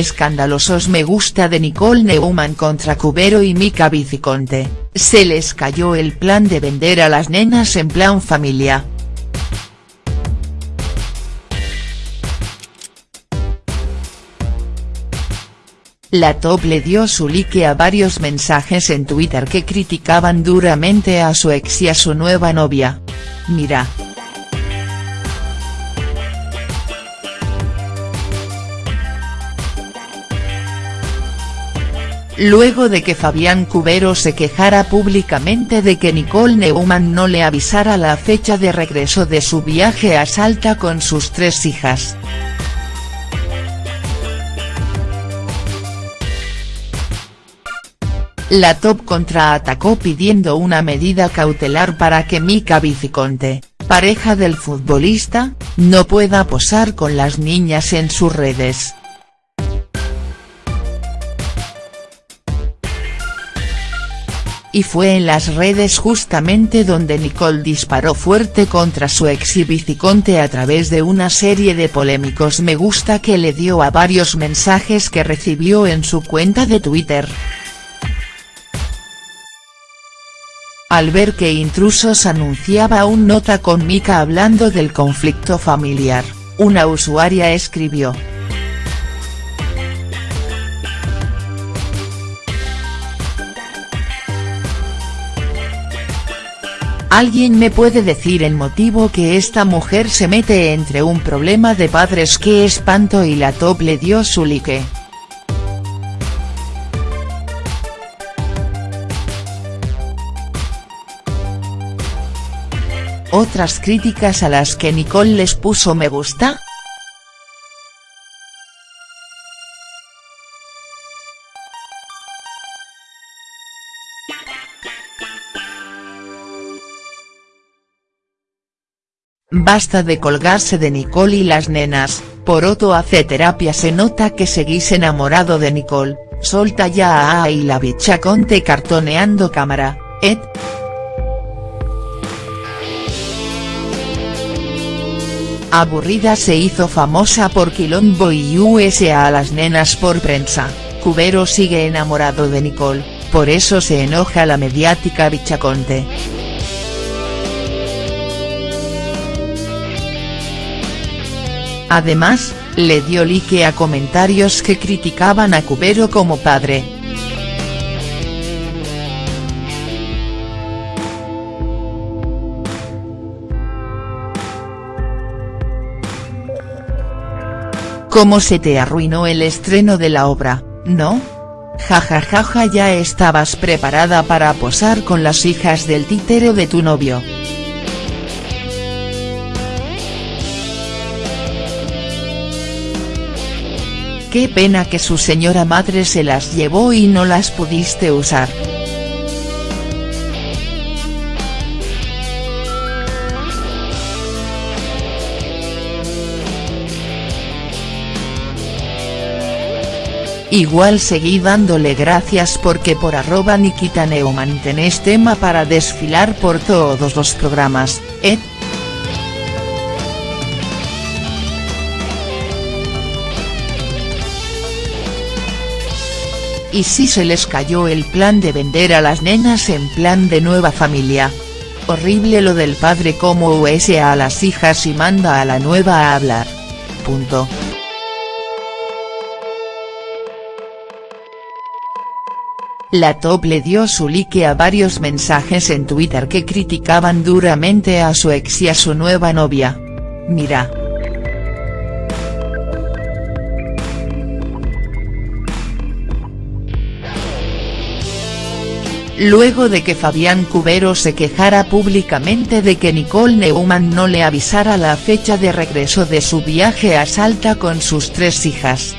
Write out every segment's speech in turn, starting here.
Escandalosos me gusta de Nicole Neumann contra Cubero y Mika Viciconte, se les cayó el plan de vender a las nenas en plan familia. La top le dio su like a varios mensajes en Twitter que criticaban duramente a su ex y a su nueva novia. Mira. Luego de que Fabián Cubero se quejara públicamente de que Nicole Neumann no le avisara la fecha de regreso de su viaje a Salta con sus tres hijas. La top contraatacó pidiendo una medida cautelar para que Mika Viciconte, pareja del futbolista, no pueda posar con las niñas en sus redes. Y fue en las redes justamente donde Nicole disparó fuerte contra su ex y a través de una serie de polémicos me gusta que le dio a varios mensajes que recibió en su cuenta de Twitter. Al ver que Intrusos anunciaba un nota con Mika hablando del conflicto familiar, una usuaria escribió, ¿Alguien me puede decir el motivo que esta mujer se mete entre un problema de padres que espanto y la top le dio su like? Otras críticas a las que Nicole les puso me gusta?. Basta de colgarse de Nicole y las nenas, Poroto hace terapia se nota que seguís enamorado de Nicole, solta ya a y la bicha conte cartoneando cámara, Ed. Aburrida se hizo famosa por Quilombo y USA a las nenas por prensa, Cubero sigue enamorado de Nicole, por eso se enoja la mediática bichaconte. Además, le dio like a comentarios que criticaban a Cubero como padre. ¿Cómo se te arruinó el estreno de la obra, no? Jajajaja ya estabas preparada para posar con las hijas del títero de tu novio. Qué pena que su señora madre se las llevó y no las pudiste usar. Igual seguí dándole gracias porque por arroba Nikita Neumann tenés tema para desfilar por todos los programas, ¿eh? Y si se les cayó el plan de vender a las nenas en plan de nueva familia. Horrible lo del padre como USA a las hijas y manda a la nueva a hablar. Punto. La top le dio su like a varios mensajes en Twitter que criticaban duramente a su ex y a su nueva novia. Mira. Luego de que Fabián Cubero se quejara públicamente de que Nicole Neumann no le avisara la fecha de regreso de su viaje a Salta con sus tres hijas.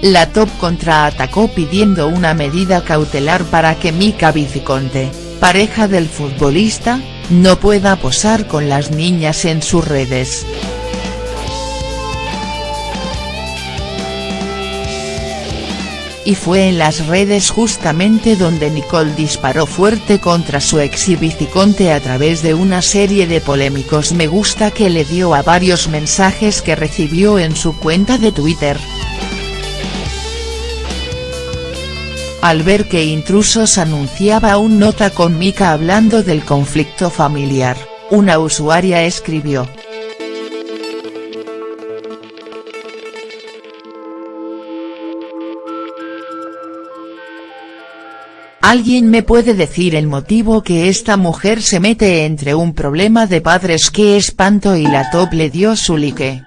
La top contraatacó pidiendo una medida cautelar para que Mika Viciconte, pareja del futbolista, no pueda posar con las niñas en sus redes. Y fue en las redes justamente donde Nicole disparó fuerte contra su exhibiciconte a través de una serie de polémicos me gusta que le dio a varios mensajes que recibió en su cuenta de Twitter. Al ver que Intrusos anunciaba un nota con Mika hablando del conflicto familiar, una usuaria escribió, ¿Alguien me puede decir el motivo que esta mujer se mete entre un problema de padres qué espanto y la top le dio su like?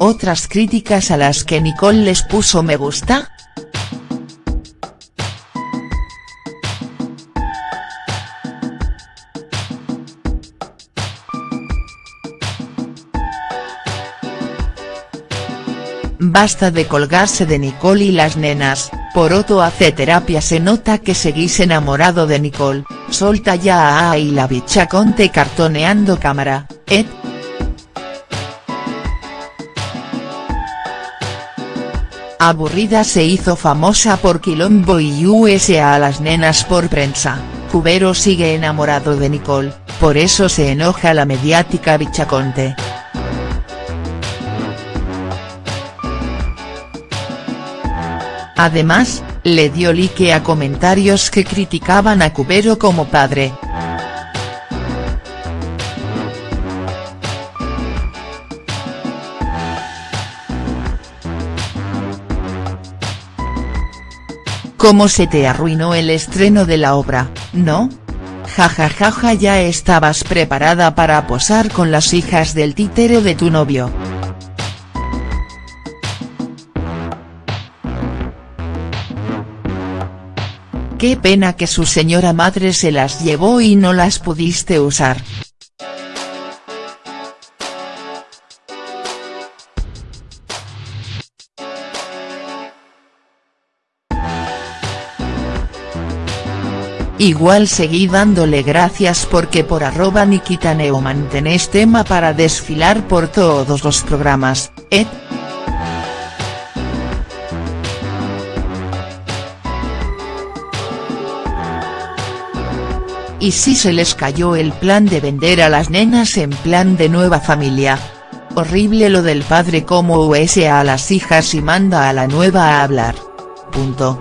Otras críticas a las que Nicole les puso me gusta, Basta de colgarse de Nicole y las nenas, Poroto hace terapia se nota que seguís enamorado de Nicole, solta ya a y la bicha conte cartoneando cámara, Ed. Aburrida se hizo famosa por Quilombo y USA a las nenas por prensa, Cubero sigue enamorado de Nicole, por eso se enoja la mediática bichaconte. Además, le dio like a comentarios que criticaban a Cubero como padre. ¿Cómo se te arruinó el estreno de la obra, no? Jajajaja ya estabas preparada para posar con las hijas del títere de tu novio. Qué pena que su señora madre se las llevó y no las pudiste usar. Igual seguí dándole gracias porque por arroba Nikita Neumann tenés tema para desfilar por todos los programas, Ed. Y si se les cayó el plan de vender a las nenas en plan de nueva familia. Horrible lo del padre como USA a las hijas y manda a la nueva a hablar. Punto.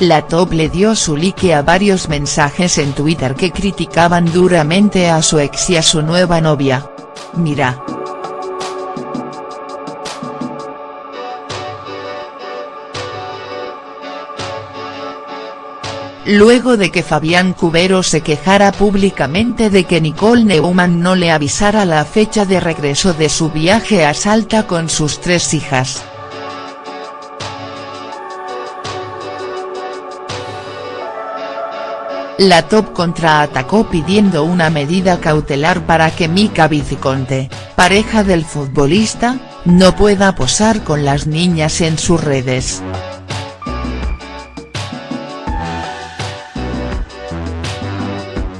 La top le dio su like a varios mensajes en Twitter que criticaban duramente a su ex y a su nueva novia. Mira. Luego de que Fabián Cubero se quejara públicamente de que Nicole Neumann no le avisara la fecha de regreso de su viaje a Salta con sus tres hijas. La top contraatacó pidiendo una medida cautelar para que Mika Viciconte, pareja del futbolista, no pueda posar con las niñas en sus redes.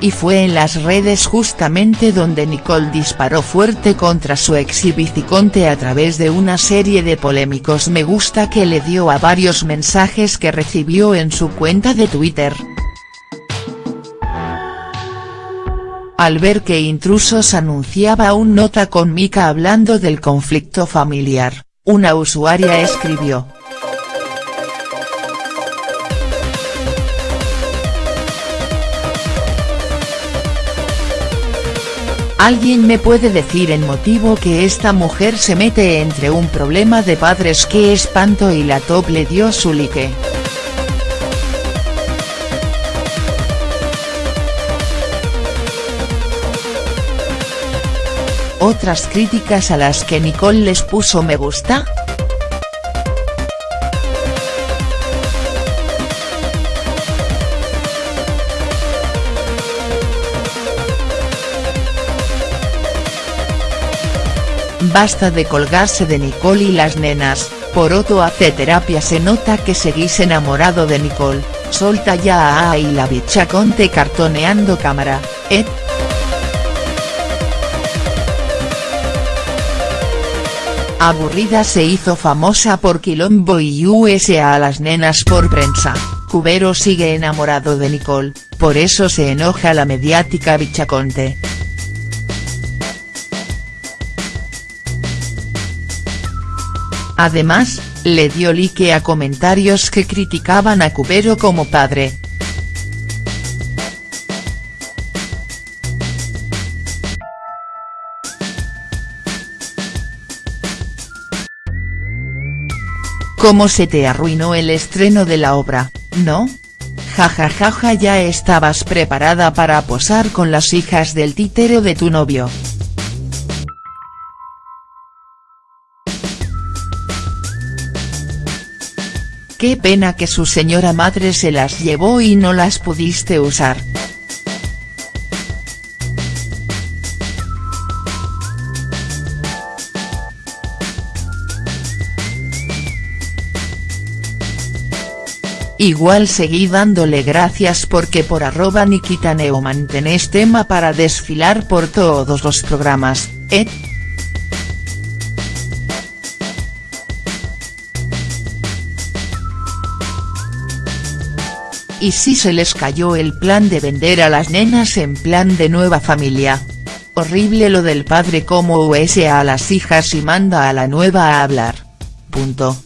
Y fue en las redes justamente donde Nicole disparó fuerte contra su exhibiciconte a través de una serie de polémicos me gusta que le dio a varios mensajes que recibió en su cuenta de Twitter. Al ver que Intrusos anunciaba un nota con Mika hablando del conflicto familiar, una usuaria escribió. ¿Alguien me puede decir el motivo que esta mujer se mete entre un problema de padres qué espanto y la top le dio su like?. Otras críticas a las que Nicole les puso me gusta, Basta de colgarse de Nicole y las nenas, Poroto hace terapia se nota que seguís enamorado de Nicole, solta ya a y la bicha conte cartoneando cámara, eh. Aburrida se hizo famosa por Quilombo y USA a las nenas por prensa, Cubero sigue enamorado de Nicole, por eso se enoja la mediática Bichaconte. Además, le dio like a comentarios que criticaban a Cubero como padre. ¿Cómo se te arruinó el estreno de la obra, no? Jajajaja ya estabas preparada para posar con las hijas del títero de tu novio. Qué pena que su señora madre se las llevó y no las pudiste usar. Igual seguí dándole gracias porque por arroba Nikita Neo mantenés tema para desfilar por todos los programas, ¿eh? Y si se les cayó el plan de vender a las nenas en plan de nueva familia. Horrible lo del padre como USA a las hijas y manda a la nueva a hablar. Punto.